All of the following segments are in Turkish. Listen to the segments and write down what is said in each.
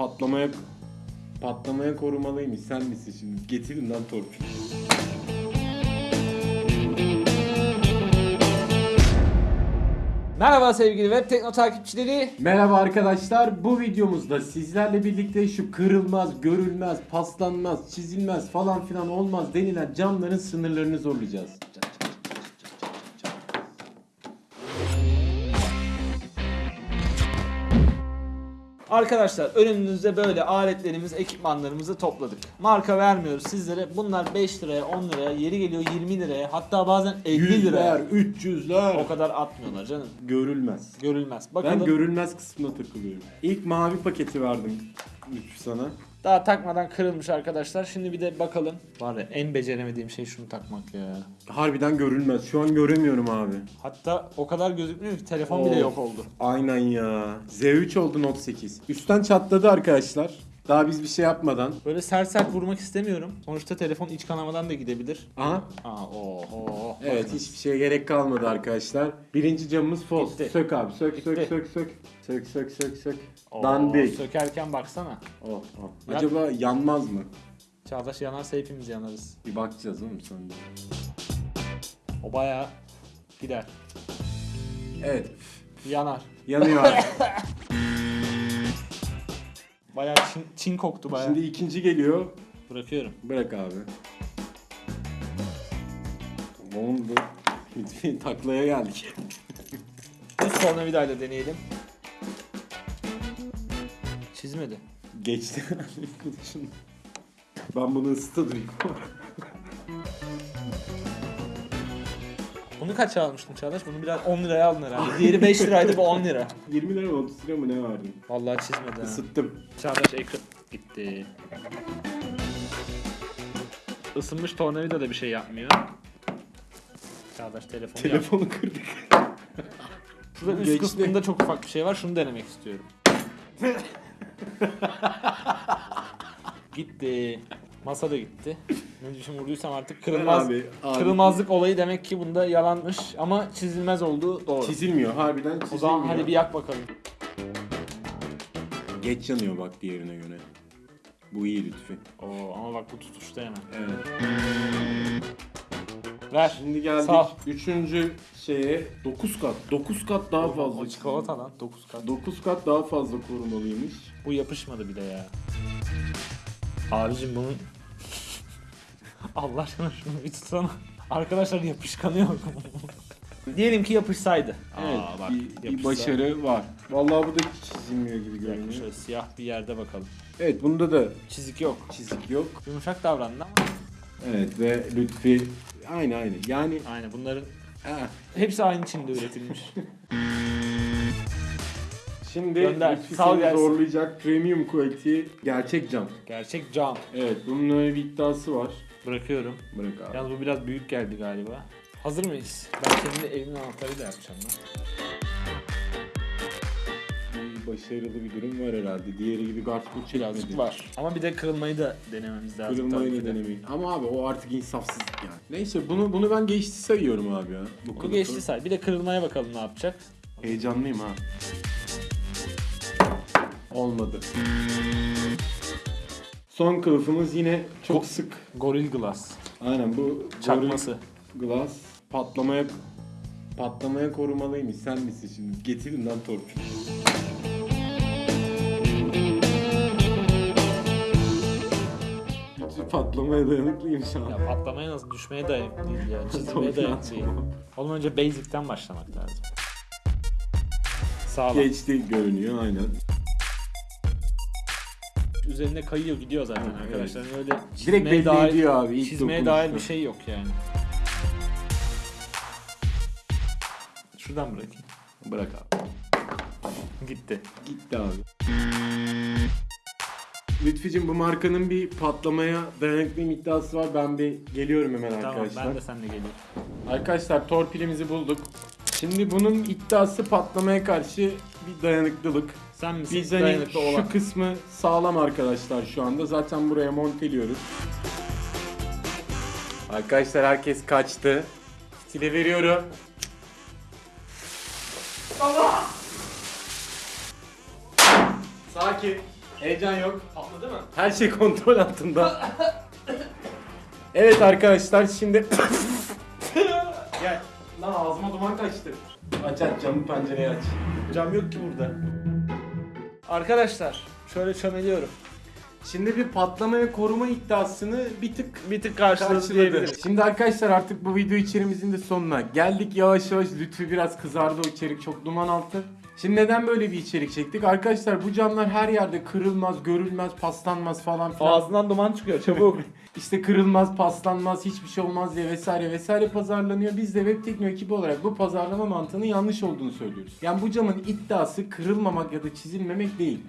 Patlamaya patlamaya korumalıymış. Sen misin şimdi? Getirin lan torpil. Merhaba sevgili web tekno takipçileri. Merhaba arkadaşlar. Bu videomuzda sizlerle birlikte şu kırılmaz, görülmez, paslanmaz, çizilmez falan filan olmaz denilen camların sınırlarını zorlayacağız. Arkadaşlar önümüzde böyle aletlerimiz, ekipmanlarımızı topladık. Marka vermiyoruz sizlere. Bunlar 5 liraya, 10 liraya, yeri geliyor 20 liraya, hatta bazen 50 liraya. Yüzler, 300'ler. O kadar atmıyorlar canım. Görülmez. Görülmez. Bakalım. Ben görülmez kısmına takılıyorum. İlk mavi paketi verdim sana. Daha takmadan kırılmış arkadaşlar. Şimdi bir de bakalım. Var ya en beceremediğim şey şunu takmak ya. Harbiden görülmez. Şu an göremiyorum abi. Hatta o kadar gözükmüyor ki telefon bile Of. yok oldu. Aynen ya. Z3 oldu Note 8. Üstten çatladı arkadaşlar. Daha biz bir şey yapmadan. Böyle sert sert vurmak istemiyorum. Sonuçta telefon iç kanamadan da gidebilir. Aha. Aa oho. Evet Bakın. hiçbir şeye gerek kalmadı arkadaşlar. Birinci camımız false. Gitti. Sök abi. Sök sök Gitti. sök sök. Sök sök sök sök. Oo, Dandik. Sökerken baksana. Oh, oh. Acaba yanmaz mı? Çağdaş yanarsa hepimiz yanarız. Bir bakacağız oğlum sonra. O bayağı gider. Evet. Yanar. Yanıyor çin, çin koktu bayağı. Şimdi ikinci geliyor. Bırakıyorum. Bırak abi. Ne oldu? Taklaya geldik. Düz tornavidayla deneyelim. Çizmedi. Geçti. ben bunu ısıtırım. Bunu kaç almıştın Çağdaş? Bunu biraz 10 liraya aldın herhalde. Diğeri 5 liraydı bu 10 lira. 20 lira mı 30 lira mı ne verdim? Vallahi çizmedi ha. Isıttım. Çağdaş ekran gitti. Isınmış tornavida da bir şey yapmıyor. Çağdaş telefonu yap. Telefonu kırdık. Şurada üst Geçti. kısmında çok ufak bir şey var. Şunu denemek istiyorum. gitti. Masa da gitti. Ne düşün vurduysam artık kırılmaz. Abi, abi. Kırılmazlık olayı demek ki bunda yalanmış ama çizilmez olduğu doğru. Çizilmiyor. Harbiden çizilmiyor. o zaman hadi bir yak bakalım. Geç yanıyor bak diğerine göre. Bu iyi lütfen. Oo ama bak bu tutuştu hemen. Evet. Ver. Şimdi geldik Sağ ol. üçüncü şeye 9 kat. 9 kat daha fazla. O çikolata lan 9 kat. 9 kat daha fazla korumalıymış. Bu yapışmadı bile ya. Abicim bunun... Allah aşkına şunu bir tutsana. Arkadaşlar yapışkanı yok. Diyelim ki yapışsaydı. Evet, Aa, bak, bir, bir yapışsa- başarı var. Vallahi bu da hiç çizilmiyor gibi Bir dakika, görünüyor. Şöyle siyah bir yerde bakalım. Evet bunda da Çizik yok. çizik yok. Yumuşak davrandı ama. Evet ve Lütfi aynı aynı. Yani Aynen bunların ha. hepsi aynı Çin'de üretilmiş. şimdi Gönder, Lütfi sal seni gelsin. zorlayacak premium quality gerçek cam. Gerçek cam. Evet bunun öyle bir iddiası var. Bırakıyorum. Bırak abi. Yalnız bu biraz büyük geldi galiba. Hazır mıyız? Ben senin evin anahtarıyla yapacağım lan. Bir başarılı bir durum var herhalde. Diğeri gibi garçpur çekmedi. Birazcık var. Ama bir de kırılmayı da denememiz lazım. Kırılmayı tabii ki de. denemeyin. Ama abi o artık insafsızlık yani. Neyse bunu bunu ben geçti sayıyorum abi ya. Bu geçti say. Bir de kırılmaya bakalım ne yapacak. Heyecanlıyım ha. Olmadı. Son kılıfımız yine çok Go- sık. Goril Glass. Aynen bu Çakması. Gorilla Glass patlamaya patlamaya korumalıymış. Sen misin şimdi? Getirin lan torpil. Patlamaya dayanıklıyım şu an. Ya patlamaya nasıl düşmeye dayanıklı değil ya. Çizilmeye dayanıklı değil. Oğlum önce basic'ten başlamak lazım. Sağlam. Geçti görünüyor aynen. Üzerine kayıyor gidiyor zaten Evet. arkadaşlar. Yani Öyle Direkt çizmeye belli dair, ediyor abi. ilk çizmeye dokunuşta. dair bir şey yok yani. Şuradan bırakayım. Bırak abi. Gitti. Gitti abi. Lütfücüm bu markanın bir patlamaya dayanıklı iddiası var. Ben bir geliyorum hemen Tamam arkadaşlar. ben de seninle geliyorum. Arkadaşlar torpilimizi bulduk. Şimdi bunun iddiası patlamaya karşı bir dayanıklılık. Sen misin Biz hani dayanıklı olan? şu kısmı sağlam arkadaşlar şu anda. Zaten buraya monteliyoruz. Arkadaşlar herkes kaçtı. Stile veriyorum. Sakin. Heyecan yok. Patladı mı? Her şey kontrol altında. evet arkadaşlar şimdi... Gel. Lan ağzıma duman kaçtı. Aç aç camı pencereyi aç. Cam yok ki burada. Arkadaşlar şöyle çömeliyorum. Şimdi bir patlama ve koruma iddiasını bir tık Bir tık karşıladı, diyebiliriz. Şimdi arkadaşlar artık bu video içerimizin de sonuna geldik. Yavaş yavaş Lütfü biraz kızardı o içerik çok duman altı. Şimdi neden böyle bir içerik çektik? Arkadaşlar bu camlar her yerde kırılmaz, görülmez, paslanmaz falan filan. Ağzından duman çıkıyor çabuk. İşte kırılmaz, paslanmaz, hiçbir şey olmaz diye vesaire vesaire pazarlanıyor. Biz de Web Tekno ekibi olarak bu pazarlama mantığının yanlış olduğunu söylüyoruz. Yani bu camın iddiası kırılmamak ya da çizilmemek değil.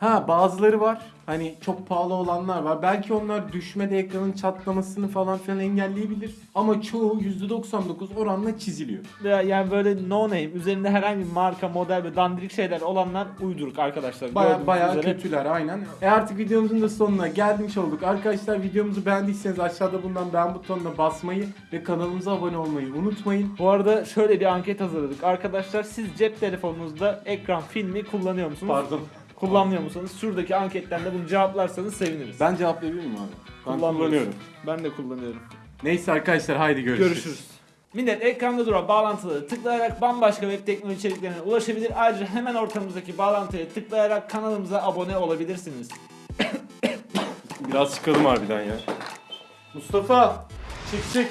Ha bazıları var. Hani çok pahalı olanlar var. Belki onlar düşmede ekranın çatlamasını falan filan engelleyebilir. Ama çoğu %99 oranla çiziliyor. Ya- yani böyle no name üzerinde herhangi bir marka, model ve dandirik şeyler olanlar uyduruk arkadaşlar. Baya Gördüğünüz baya üzere. kötüler aynen. E artık videomuzun da sonuna gelmiş olduk. Arkadaşlar videomuzu beğendiyseniz aşağıda bulunan beğen butonuna basmayı ve kanalımıza abone olmayı unutmayın. Bu arada şöyle bir anket hazırladık. Arkadaşlar siz cep telefonunuzda ekran filmi kullanıyor musunuz? Pardon. Kullanmıyor musunuz? Şuradaki anketten de bunu cevaplarsanız seviniriz. Ben cevaplayabilir miyim abi? Ben Kullanmıyoruz. kullanıyorum. Ben de kullanıyorum. Neyse arkadaşlar haydi görüşürüz. Görüşürüz. Millet ekranda duran bağlantıları tıklayarak bambaşka web teknoloji içeriklerine ulaşabilir. Ayrıca hemen ortamızdaki bağlantıya tıklayarak kanalımıza abone olabilirsiniz. Biraz çıkalım harbiden ya. Mustafa çık çık.